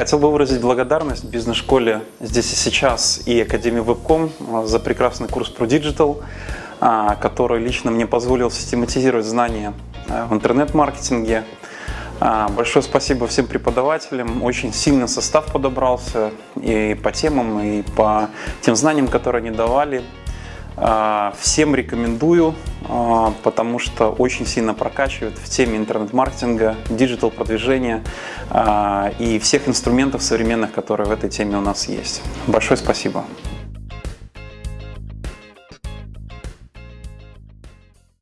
Хотел бы выразить благодарность бизнес-школе «Здесь и сейчас» и Академии Вебком за прекрасный курс про Digital, а, который лично мне позволил систематизировать знания а, в интернет-маркетинге. А, большое спасибо всем преподавателям, очень сильно состав подобрался и по темам, и по тем знаниям, которые они давали. Всем рекомендую, потому что очень сильно прокачивает в теме интернет-маркетинга, диджитал-продвижения и всех инструментов современных, которые в этой теме у нас есть. Большое спасибо.